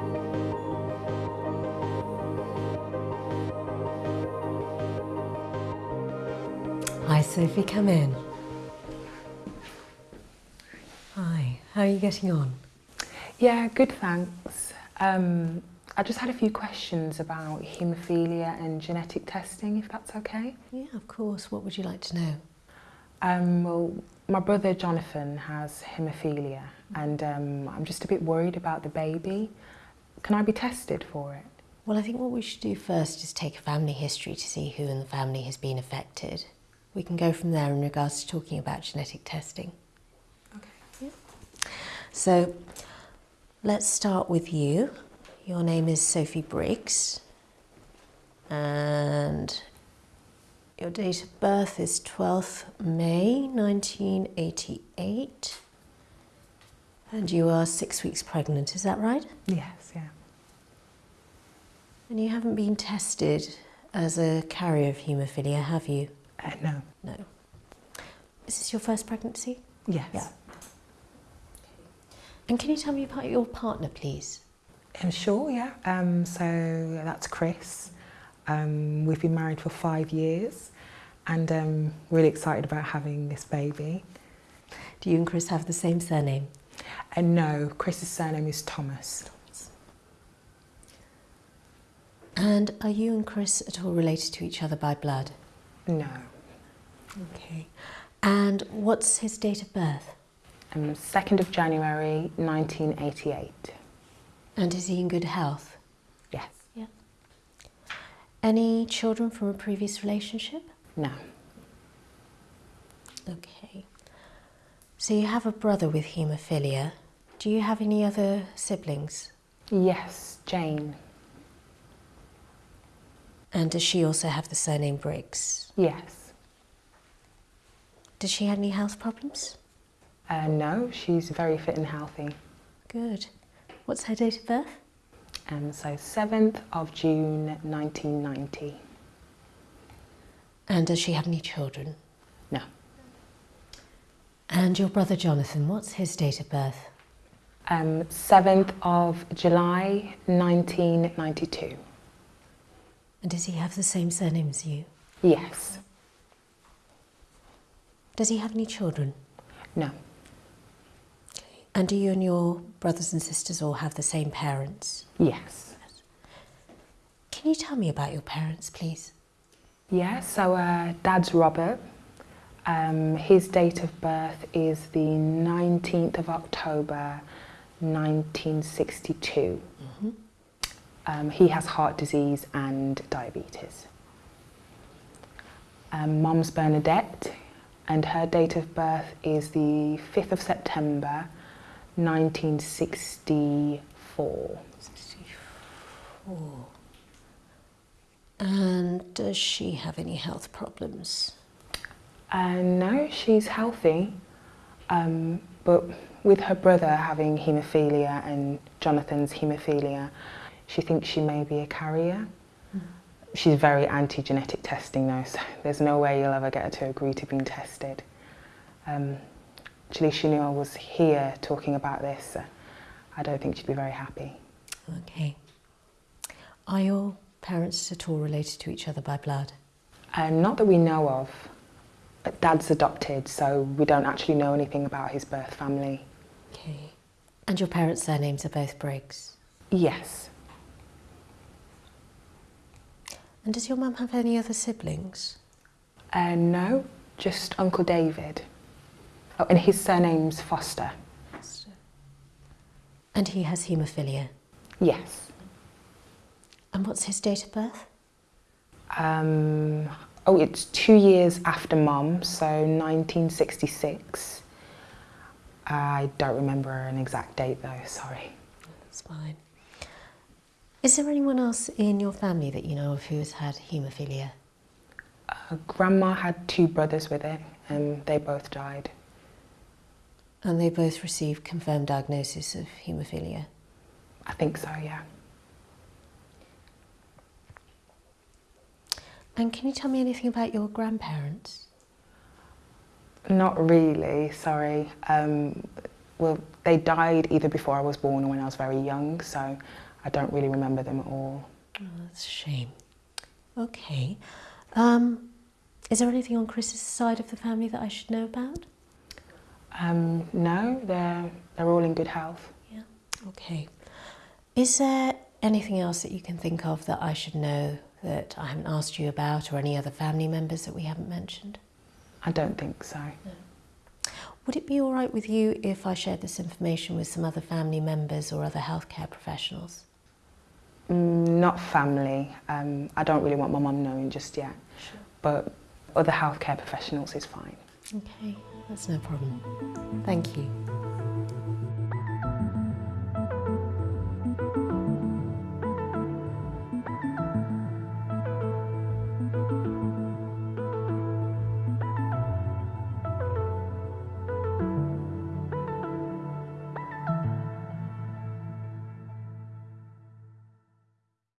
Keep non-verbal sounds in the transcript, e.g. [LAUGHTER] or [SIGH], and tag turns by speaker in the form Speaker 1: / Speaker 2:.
Speaker 1: Hi Sophie, come in. Hi, how are you getting on?
Speaker 2: Yeah, good thanks. Um, I just had a few questions about haemophilia and genetic testing, if that's okay.
Speaker 1: Yeah, of course. What would you like to know?
Speaker 2: Um, well, my brother Jonathan has haemophilia and um, I'm just a bit worried about the baby. Can I be tested for it?
Speaker 1: Well, I think what we should do first is take a family history to see who in the family has been affected. We can go from there in regards to talking about genetic testing.
Speaker 2: Okay.
Speaker 1: So let's start with you. Your name is Sophie Briggs and your date of birth is 12th May 1988 and you are six weeks pregnant, is that right?
Speaker 2: Yes, yeah.
Speaker 1: And you haven't been tested as a carrier of haemophilia, have you?
Speaker 2: Uh, no.
Speaker 1: No. Is this your first pregnancy?
Speaker 2: Yes.
Speaker 1: Yeah. And can you tell me about your partner, please?
Speaker 2: I'm sure, yeah. Um, so that's Chris. Um, we've been married for five years and um, really excited about having this baby.
Speaker 1: Do you and Chris have the same surname?
Speaker 2: And no, Chris's surname is Thomas.
Speaker 1: And are you and Chris at all related to each other by blood?
Speaker 2: No.
Speaker 1: Okay. And what's his date of birth?
Speaker 2: Um, 2nd of January 1988.
Speaker 1: And is he in good health?
Speaker 2: Yes.
Speaker 1: Yeah. Any children from a previous relationship?
Speaker 2: No.
Speaker 1: Okay. So you have a brother with haemophilia. Do you have any other siblings?
Speaker 2: Yes, Jane.
Speaker 1: And does she also have the surname Briggs?
Speaker 2: Yes.
Speaker 1: Does she have any health problems?
Speaker 2: Uh, no, she's very fit and healthy.
Speaker 1: Good. What's her date of birth?
Speaker 2: Um, so 7th of June 1990.
Speaker 1: And does she have any children?
Speaker 2: No.
Speaker 1: And your brother Jonathan, what's his date of birth?
Speaker 2: Um, 7th of July 1992.
Speaker 1: And does he have the same surname as you?
Speaker 2: Yes.
Speaker 1: Does he have any children?
Speaker 2: No.
Speaker 1: And do you and your brothers and sisters all have the same parents?
Speaker 2: Yes.
Speaker 1: Can you tell me about your parents, please?
Speaker 2: Yeah, so uh, Dad's Robert. Um, his date of birth is the 19th of October 1962.
Speaker 1: Mm-hmm.
Speaker 2: Um, he has heart disease and diabetes. Um, Mom's Bernadette, and her date of birth is the 5th of September 1964.
Speaker 1: 64. And does she have any health problems?
Speaker 2: Uh, no, she's healthy, um, but with her brother having haemophilia and Jonathan's haemophilia, she thinks she may be a carrier. Mm. She's very anti-genetic testing though, so [LAUGHS] there's no way you'll ever get her to agree to being tested. Um, actually, she knew I was here talking about this. So I don't think she'd be very happy.
Speaker 1: Okay. Are your parents at all related to each other by blood?
Speaker 2: Uh, not that we know of. Dad's adopted, so we don't actually know anything about his birth family.
Speaker 1: Okay. And your parents' surnames are both Briggs?
Speaker 2: Yes.
Speaker 1: And does your mum have any other siblings?
Speaker 2: Uh, no, just Uncle David. Oh, and his surname's Foster.
Speaker 1: Foster. And he has haemophilia?
Speaker 2: Yes.
Speaker 1: And what's his date of birth?
Speaker 2: Um, oh, it's two years after Mum, so 1966. I don't remember an exact date though, sorry.
Speaker 1: That's fine. Is there anyone else in your family that you know of who has had haemophilia?
Speaker 2: Uh, grandma had two brothers with it and they both died.
Speaker 1: And they both received confirmed diagnosis of haemophilia?
Speaker 2: I think so, yeah.
Speaker 1: And can you tell me anything about your grandparents?
Speaker 2: Not really, sorry. Um, well, they died either before I was born or when I was very young, so I don't really remember them at all.
Speaker 1: Oh, that's a shame. Okay. Um, is there anything on Chris's side of the family that I should know about?
Speaker 2: Um, no, they're, they're all in good health.
Speaker 1: Yeah. Okay. Is there anything else that you can think of that I should know that I haven't asked you about or any other family members that we haven't mentioned?
Speaker 2: I don't think so.
Speaker 1: Would it be all right with you if I shared this information with some other family members or other healthcare professionals?
Speaker 2: Mm, not family. Um, I don't really want my mum knowing just yet.
Speaker 1: Sure.
Speaker 2: But other healthcare professionals is fine.
Speaker 1: Okay, that's no problem. Thank you.